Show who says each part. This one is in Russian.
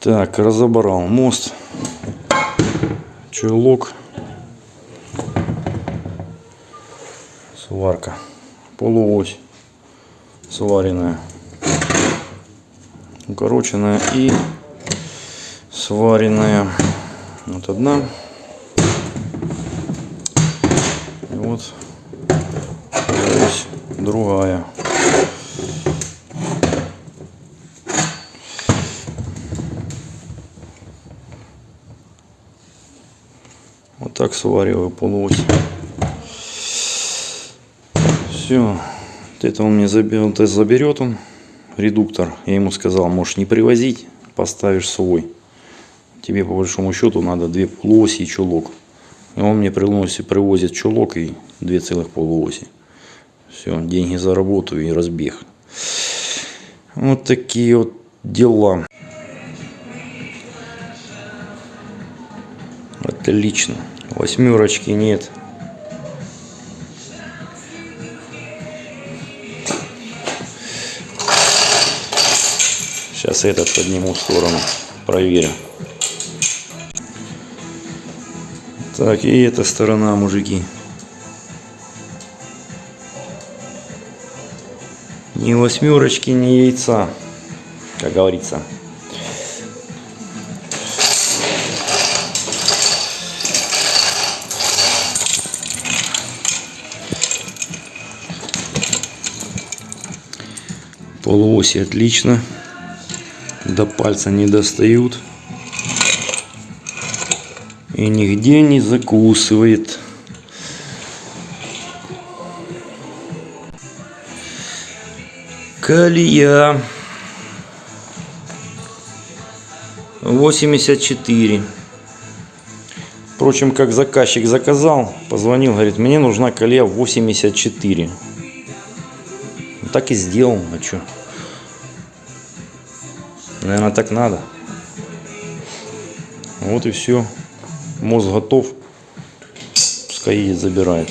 Speaker 1: Так, разобрал мост, чулок, сварка, полуось сваренная, укороченная и сваренная. Вот одна. И вот другая. Так свариваю полуось. Все. Вот это он мне заберет, заберет он, редуктор. Я ему сказал, можешь не привозить, поставишь свой. Тебе по большому счету надо две полуоси и чулок. И он мне приносит, привозит чулок и две целых полуоси. Все, деньги заработаю и разбег. Вот такие вот дела. Отлично. Восьмерочки нет. Сейчас этот подниму в сторону. Проверю. Так, и эта сторона, мужики. Ни восьмерочки, ни яйца, как говорится. Полуоси отлично. До пальца не достают. И нигде не закусывает. Колея. 84. Впрочем, как заказчик заказал, позвонил, говорит, мне нужна колея 84. Так и сделал, а что? Наверное, так надо. Вот и все. Мост готов. Пускай едет, забирает.